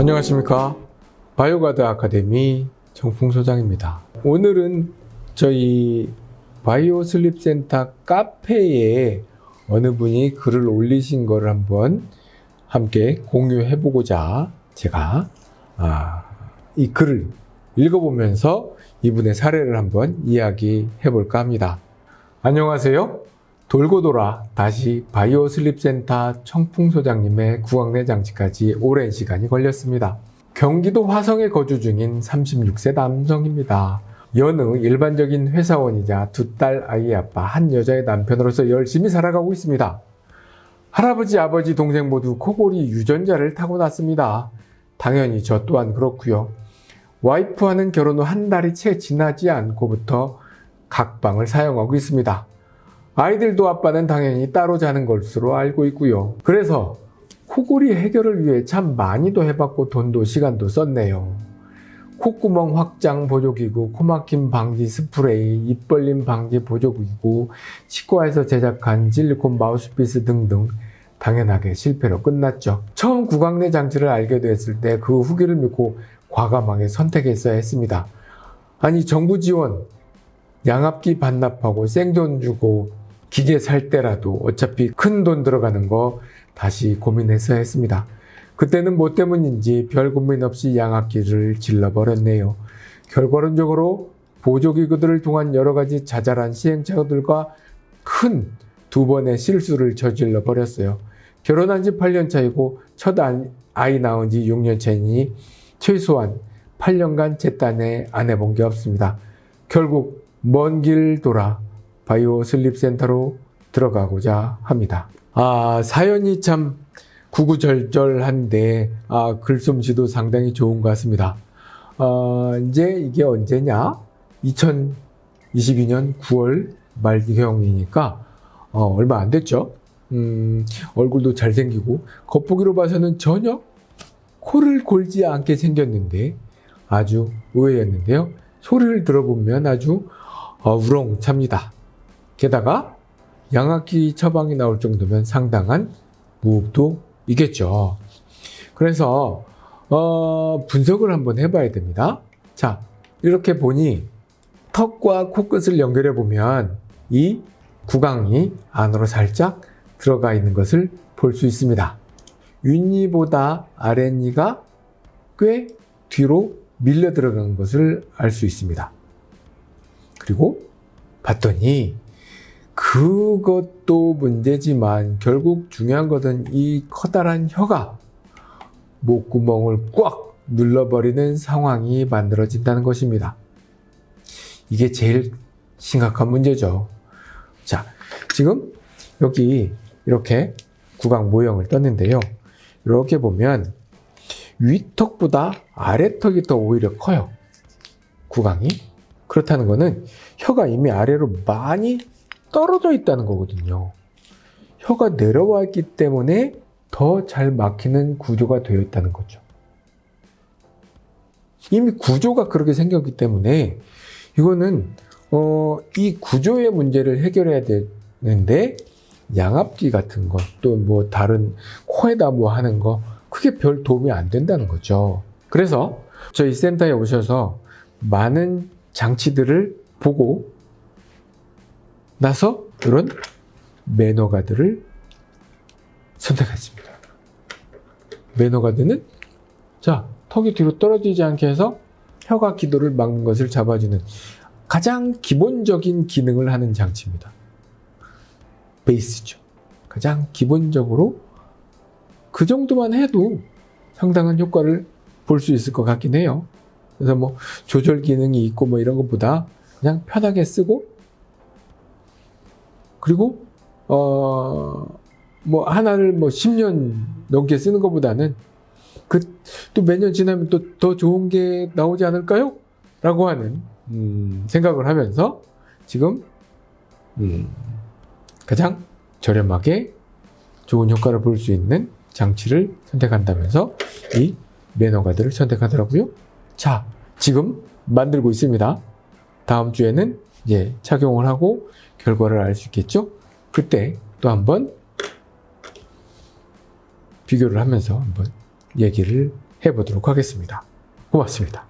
안녕하십니까? 바이오가드 아카데미 정풍 소장입니다. 오늘은 저희 바이오 슬립 센터 카페에 어느 분이 글을 올리신 거를 한번 함께 공유해 보고자 제가 아, 이 글을 읽어보면서 이분의 사례를 한번 이야기해 볼까 합니다. 안녕하세요 돌고 돌아 다시 바이오 슬립 센터 청풍 소장님의 구강내 장치까지 오랜 시간이 걸렸습니다. 경기도 화성에 거주 중인 36세 남성입니다. 여느 일반적인 회사원이자 두 딸 아이 아빠 한 여자의 남편으로서 열심히 살아가고 있습니다. 할아버지, 아버지, 동생 모두 코골이 유전자를 타고났습니다. 당연히 저 또한 그렇고요. 와이프와는 결혼 후 한 달이 채 지나지 않고부터 각방을 사용하고 있습니다. 아이들도 아빠는 당연히 따로 자는 것으로 알고 있고요. 그래서 코골이 해결을 위해 참 많이도 해봤고 돈도 시간도 썼네요. 콧구멍 확장 보조기구, 코막힘 방지 스프레이, 입 벌림 방지 보조기구, 치과에서 제작한 실리콘 마우스피스 등등 당연하게 실패로 끝났죠. 처음 구강내 장치를 알게 됐을 때 그 후기를 믿고 과감하게 선택했어야 했습니다. 아니 정부 지원, 양압기 반납하고 생돈 주고 기계 살 때라도 어차피 큰 돈 들어가는 거 다시 고민했어야 했습니다. 그때는 뭐 때문인지 별 고민 없이 양압기를 질러버렸네요. 결과론적으로 보조기구들을 통한 여러 가지 자잘한 시행착오들과 큰 두 번의 실수를 저질러 버렸어요. 결혼한 지 8년 차이고 첫 아이 낳은 지 6년 차이니 최소한 8년간 제 딴에 안 해본 게 없습니다. 결국 먼 길 돌아 바이오 슬립 센터로 들어가고자 합니다. 아, 사연이 참 구구절절한데, 아, 글솜씨도 상당히 좋은 것 같습니다. 어, 이제 이게 언제냐? 2022년 9월 말경이니까, 어, 얼마 안 됐죠? 음, 얼굴도 잘생기고, 겉보기로 봐서는 전혀 코를 골지 않게 생겼는데, 아주 의외였는데요. 소리를 들어보면 아주 어, 우렁찹니다. 게다가 양압기 처방이 나올 정도면 상당한 무흡도 이겠죠. 그래서 어, 분석을 한번 해봐야 됩니다. 자, 이렇게 보니 턱과 코끝을 연결해 보면 이 구강이 안으로 살짝 들어가 있는 것을 볼 수 있습니다. 윗니보다 아랫니가 꽤 뒤로 밀려 들어간 것을 알 수 있습니다. 그리고 봤더니 그것도 문제지만 결국 중요한 것은 이 커다란 혀가 목구멍을 꽉 눌러버리는 상황이 만들어진다는 것입니다. 이게 제일 심각한 문제죠. 자, 지금 여기 이렇게 구강 모형을 떴는데요. 이렇게 보면 위턱보다 아래턱이 더 오히려 커요. 구강이. 그렇다는 것은 혀가 이미 아래로 많이 떨어져 있다는 거거든요. 혀가 내려와 있기 때문에 더 잘 막히는 구조가 되어 있다는 거죠. 이미 구조가 그렇게 생겼기 때문에 이거는 어, 이 구조의 문제를 해결해야 되는데 양압기 같은 것 또 뭐 다른 코에다 뭐 하는 거 크게 별 도움이 안 된다는 거죠. 그래서 저희 센터에 오셔서 많은 장치들을 보고 나서 이런 매너가드를 선택했습니다. 매너가드는 자 턱이 뒤로 떨어지지 않게 해서 혀가 기도를 막는 것을 잡아주는 가장 기본적인 기능을 하는 장치입니다. 베이스죠. 가장 기본적으로 그 정도만 해도 상당한 효과를 볼 수 있을 것 같긴 해요. 그래서 뭐 조절 기능이 있고 뭐 이런 것보다 그냥 편하게 쓰고 그리고 어 뭐 하나를 뭐 10년 넘게 쓰는 것보다는 그 또 몇 년 지나면 또 더 좋은 게 나오지 않을까요? 라고 하는 음 생각을 하면서 지금 음 가장 저렴하게 좋은 효과를 볼 수 있는 장치를 선택한다면서 이 매너가드를 선택하더라고요. 자, 지금 만들고 있습니다. 다음 주에는 이제 착용을 하고 결과를 알 수 있겠죠? 그때 또 한번 비교를 하면서 한번 얘기를 해보도록 하겠습니다. 고맙습니다.